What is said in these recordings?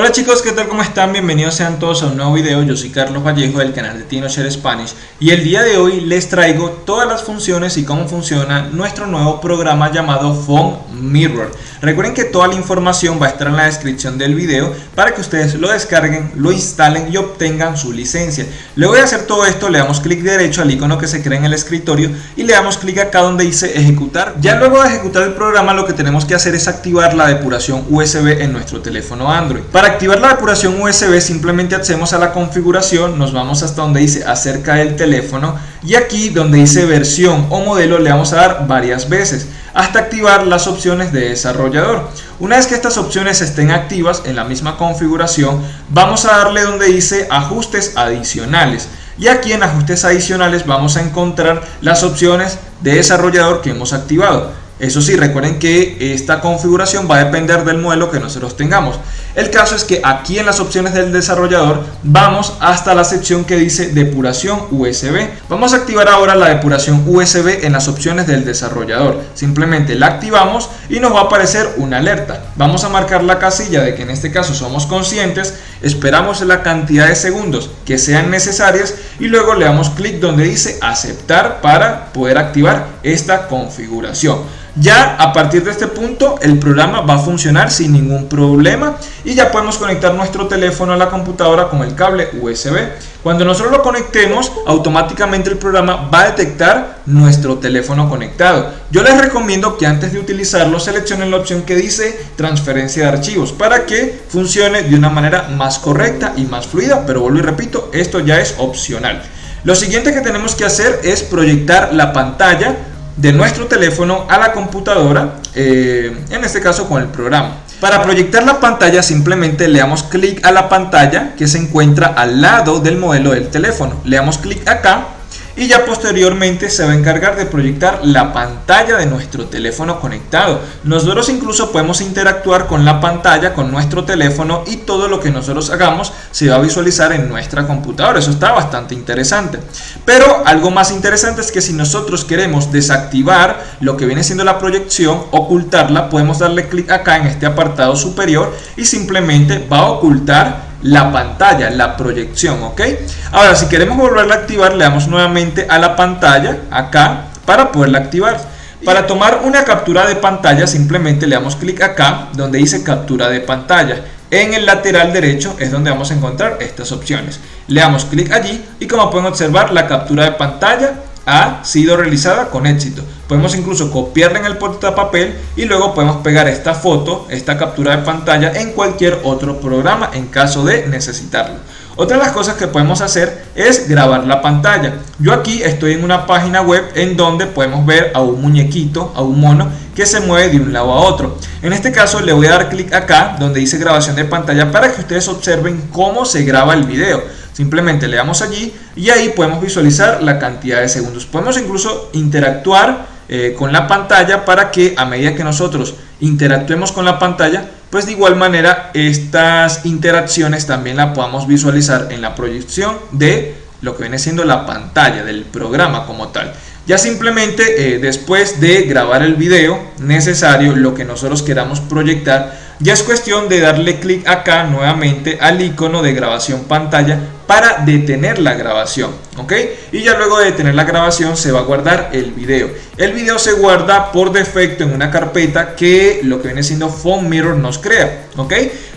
Hola chicos, ¿qué tal? ¿Cómo están? Bienvenidos sean todos a un nuevo video. Yo soy Carlos Vallejo del canal de TinoShare Spanish y el día de hoy les traigo todas las funciones y cómo funciona nuestro nuevo programa llamado Phone Mirror. Recuerden que toda la información va a estar en la descripción del video para que ustedes lo descarguen, lo instalen y obtengan su licencia. Luego de hacer todo esto le damos clic derecho al icono que se crea en el escritorio y le damos clic acá donde dice ejecutar. Ya luego de ejecutar el programa lo que tenemos que hacer es activar la depuración USB en nuestro teléfono Android. Para activar la depuración USB simplemente accedemos a la configuración, nos vamos hasta donde dice acerca del teléfono y aquí donde dice versión o modelo le vamos a dar varias veces hasta activar las opciones de desarrollador. Una vez que estas opciones estén activas en la misma configuración vamos a darle donde dice ajustes adicionales y aquí en ajustes adicionales vamos a encontrar las opciones de desarrollador que hemos activado. Eso sí, recuerden que esta configuración va a depender del modelo que nosotros tengamos. El caso es que aquí en las opciones del desarrollador vamos hasta la sección que dice depuración USB. Vamos a activar ahora la depuración USB en las opciones del desarrollador. Simplemente la activamos y nos va a aparecer una alerta. Vamos a marcar la casilla de que en este caso somos conscientes, esperamos la cantidad de segundos que sean necesarias y luego le damos clic donde dice aceptar para poder activar esta configuración. Ya a partir de este punto el programa va a funcionar sin ningún problema ya podemos conectar nuestro teléfono a la computadora con el cable USB. Cuando nosotros lo conectemos, automáticamente el programa va a detectar nuestro teléfono conectado. Yo les recomiendo que antes de utilizarlo seleccionen la opción que dice transferencia de archivos para que funcione de una manera más correcta y más fluida, pero vuelvo y repito, esto ya es opcional. Lo siguiente que tenemos que hacer es proyectar la pantalla de nuestro teléfono a la computadora, eh, en este caso con el programa. Para proyectar la pantalla simplemente le damos clic a la pantalla que se encuentra al lado del modelo del teléfono. Le damos clic acá y ya posteriormente se va a encargar de proyectar la pantalla de nuestro teléfono conectado. Nosotros incluso podemos interactuar con la pantalla, con nuestro teléfono y todo lo que nosotros hagamos se va a visualizar en nuestra computadora. Eso está bastante interesante. Pero algo más interesante es que si nosotros queremos desactivar lo que viene siendo la proyección, ocultarla, podemos darle clic acá en este apartado superior y simplemente va a ocultar la pantalla, la proyección, ¿ok? Ahora, si queremos volverla a activar, le damos nuevamente a la pantalla, acá, para poderla activar. Para tomar una captura de pantalla, simplemente le damos clic acá, donde dice captura de pantalla. En el lateral derecho es donde vamos a encontrar estas opciones. Le damos clic allí y como pueden observar, la captura de pantalla ha sido realizada con éxito. Podemos incluso copiarla en el portapapel y luego podemos pegar esta foto, esta captura de pantalla en cualquier otro programa en caso de necesitarlo. Otra de las cosas que podemos hacer es grabar la pantalla. Yo aquí estoy en una página web en donde podemos ver a un muñequito, a un mono que se mueve de un lado a otro. En este caso le voy a dar clic acá donde dice grabación de pantalla para que ustedes observen cómo se graba el video. Simplemente le damos allí y ahí podemos visualizar la cantidad de segundos. Podemos incluso interactuar eh, con la pantalla para que a medida que nosotros interactuemos con la pantalla, pues de igual manera estas interacciones también la podamos visualizar en la proyección de lo que viene siendo la pantalla del programa como tal. Ya simplemente eh, después de grabar el video necesario, lo que nosotros queramos proyectar, ya es cuestión de darle clic acá nuevamente al icono de grabación pantalla para detener la grabación, ¿ok? Y ya luego de detener la grabación se va a guardar el video. El video se guarda por defecto en una carpeta que lo que viene siendo Phone Mirror nos crea, ¿ok?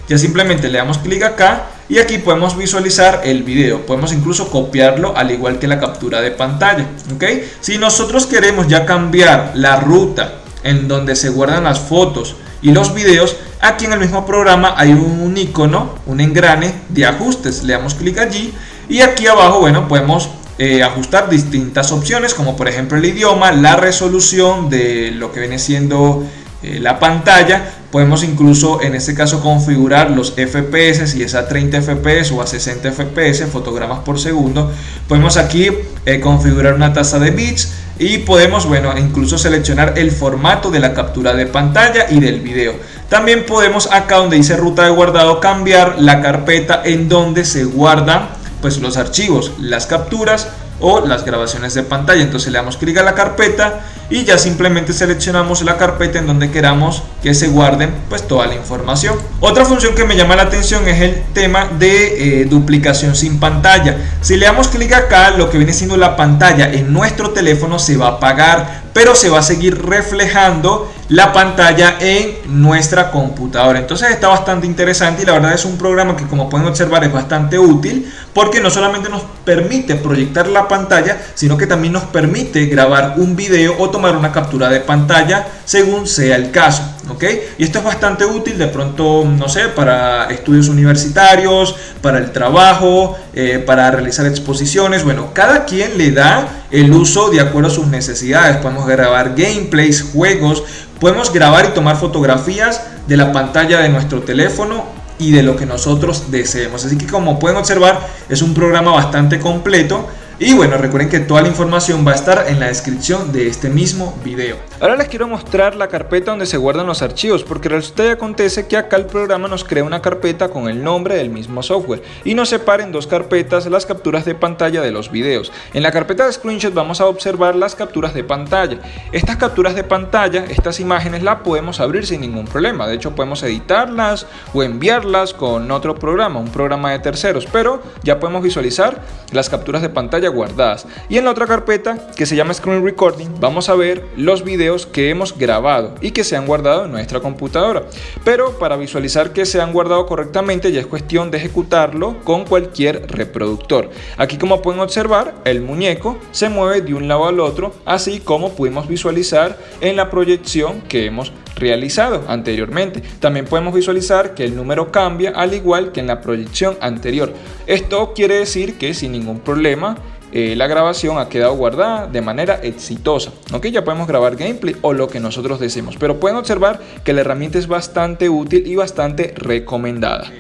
Ya simplemente le damos clic acá y aquí podemos visualizar el video. Podemos incluso copiarlo al igual que la captura de pantalla, ¿ok? Si nosotros queremos ya cambiar la ruta en donde se guardan las fotos y los videos, aquí en el mismo programa hay un icono, un engrane de ajustes. Le damos clic allí y aquí abajo, bueno, podemos eh, ajustar distintas opciones como por ejemplo el idioma, la resolución de lo que viene siendo eh, la pantalla. Podemos incluso en este caso configurar los FPS si es a 30 FPS o a 60 FPS, fotogramas por segundo. Podemos aquí eh, configurar una tasa de bits y podemos, bueno, incluso seleccionar el formato de la captura de pantalla y del video. También podemos acá donde dice ruta de guardado cambiar la carpeta en donde se guardan pues los archivos, las capturas o las grabaciones de pantalla. Entonces le damos clic a la carpeta y ya simplemente seleccionamos la carpeta en donde queramos que se guarden pues toda la información. Otra función que me llama la atención es el tema de eh, duplicación sin pantalla. Si le damos clic acá, lo que viene siendo la pantalla en nuestro teléfono se va a apagar, pero se va a seguir reflejando la pantalla en nuestra computadora. Entonces está bastante interesante y la verdad es un programa que como pueden observar es bastante útil porque no solamente nos permite proyectar la pantalla, sino que también nos permite grabar un video o tomar una captura de pantalla según sea el caso. ¿ok? Y esto es bastante útil de pronto, no sé, para estudios universitarios, para el trabajo, eh, para realizar exposiciones. Bueno, cada quien le da el uso de acuerdo a sus necesidades. Podemos grabar gameplays, juegos, podemos grabar y tomar fotografías de la pantalla de nuestro teléfono y de lo que nosotros deseemos. Así que como pueden observar es un programa bastante completo y bueno, recuerden que toda la información va a estar en la descripción de este mismo video. Ahora les quiero mostrar la carpeta donde se guardan los archivos, porque resulta y acontece que acá el programa nos crea una carpeta con el nombre del mismo software y nos separa en dos carpetas las capturas de pantalla de los videos. En la carpeta de screenshot vamos a observar las capturas de pantalla. Estas capturas de pantalla, estas imágenes las podemos abrir sin ningún problema. De hecho podemos editarlas o enviarlas con otro programa, un programa de terceros, pero ya podemos visualizar las capturas de pantalla guardadas. Y en la otra carpeta que se llama Screen Recording vamos a ver los videos que hemos grabado y que se han guardado en nuestra computadora. Pero para visualizar que se han guardado correctamente ya es cuestión de ejecutarlo con cualquier reproductor. Aquí como pueden observar el muñeco se mueve de un lado al otro así como pudimos visualizar en la proyección que hemos realizado anteriormente. También podemos visualizar que el número cambia al igual que en la proyección anterior. Esto quiere decir que sin ningún problema eh, la grabación ha quedado guardada de manera exitosa. ¿ok? Ya podemos grabar gameplay o lo que nosotros deseemos, pero pueden observar que la herramienta es bastante útil y bastante recomendada.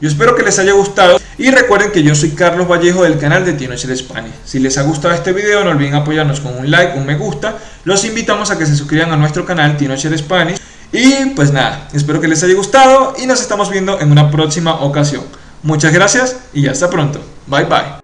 Yo espero que les haya gustado y recuerden que yo soy Carlos Vallejo del canal de Tinocher Spanish. Si les ha gustado este video no olviden apoyarnos con un like, un me gusta. Los invitamos a que se suscriban a nuestro canal Tinocher Spanish. Y pues nada, espero que les haya gustado y nos estamos viendo en una próxima ocasión. Muchas gracias y hasta pronto. Bye bye.